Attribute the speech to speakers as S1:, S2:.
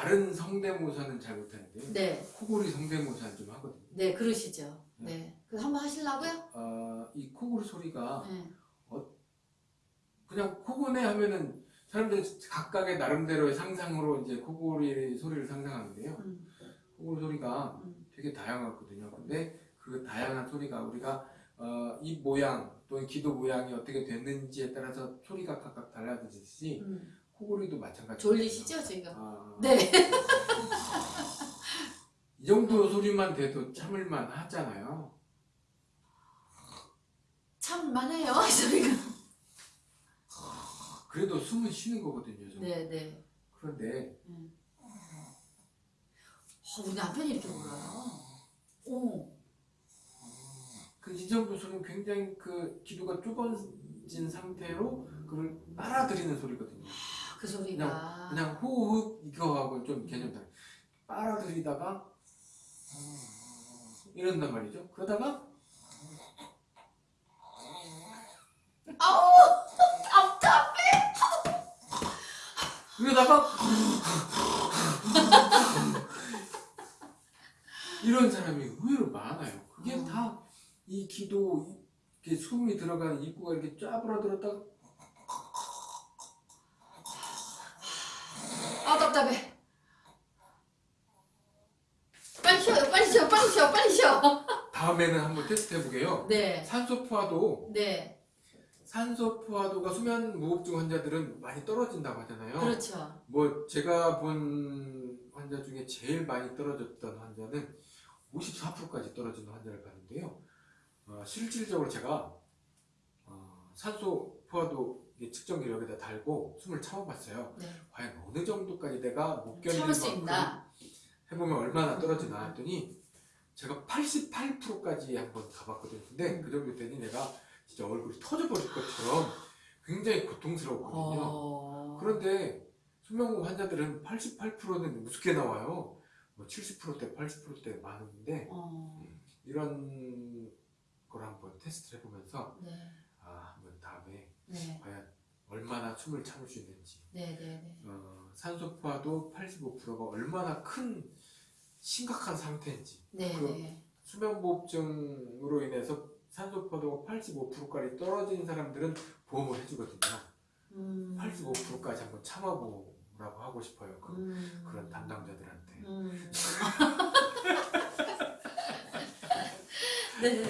S1: 다른 성대모사는 잘 못하는데요.
S2: 네,
S1: 코골이 성대모사는 좀 하거든요.
S2: 네, 그러시죠. 네. 그 한번 하시려고요?
S1: 어, 이 코골이 소리가
S2: 네.
S1: 그냥 코고네 하면은 사람들이 각각의 나름대로의 상상으로 이제 코골이 소리를 상상하는데요.
S2: 음,
S1: 코골이 소리가
S2: 음.
S1: 되게 다양하거든요. 근데 그 다양한 소리가 우리가 어, 입 모양 또는 귀도 모양이 어떻게 됐는지에 따라서 소리가 각각 달라지듯이
S2: 음.
S1: 코골이도 마찬가지예요.
S2: 졸리시죠, 지금?
S1: 아,
S2: 네.
S1: 이 정도 소리만 돼도 참을만 하잖아요.
S2: 참만해요, 저희가.
S1: 그래도 숨은 쉬는 거거든요. 저는.
S2: 네, 네.
S1: 그런데
S2: 어, 우리 남편이 이렇게 울어요. 오,
S1: 그이 정도 소리는 굉장히 그 기도가 좁아진 상태로 그걸 빨아들이는 소리거든요.
S2: 그 소리가.
S1: 그냥 호흡 이거하고 좀 개념 다르. 빨아들이다가 이런단 말이죠. 그러다가
S2: 아우, 답답해.
S1: 이러다가 이런 사람이 의외로 많아요. 그게
S2: 어.
S1: 다이 기도 이렇게 숨이 들어가는 입구가 이렇게 짜부러들었다가
S2: 아, 답답해. 빨리 쉬어요, 빨리 쉬어, 빨리 쉬어.
S1: 다음에는 한번 테스트 해보게요.
S2: 네,
S1: 산소 포화도
S2: 네,
S1: 산소 포화도가 수면 무호흡증 환자들은 많이 떨어진다고 하잖아요.
S2: 그렇죠.
S1: 뭐 제가 본 환자 중에 제일 많이 떨어졌던 환자는 54%까지 떨어지는 환자를 봤는데요. 어, 실질적으로 제가 어, 산소 포화도 이게 측정기를 여기다 달고 숨을 참아봤어요.
S2: 네.
S1: 과연 어느 정도까지 내가
S2: 못수
S1: 만큼
S2: 있나?
S1: 해보면 얼마나 떨어지나 했더니 제가 88%까지 한번 가봤거든요. 근데
S2: 음.
S1: 그 정도 됐더니 내가 진짜 얼굴이 터져버릴 것처럼 굉장히 고통스러웠거든요.
S2: 어...
S1: 그런데 수면무 환자들은 88%는 우습게 나와요. 뭐 70%대, 80%대 많은데
S2: 어...
S1: 이런 걸 한번 테스트를 해보면서
S2: 네,
S1: 아 한번 다음에
S2: 네,
S1: 과연 얼마나 숨을 참을 수 있는지
S2: 네, 네, 네.
S1: 어, 산소포화도 85%가 얼마나 큰 심각한 상태인지
S2: 네,
S1: 그-
S2: 네.
S1: 수면무호흡증으로 인해서 산소포화도가 85%까지 떨어진 사람들은 보험을 해주거든요.
S2: 음...
S1: 85%까지 한번 참아보라고 하고 싶어요. 그,
S2: 음...
S1: 그런 담당자들한테.
S2: 음... 네.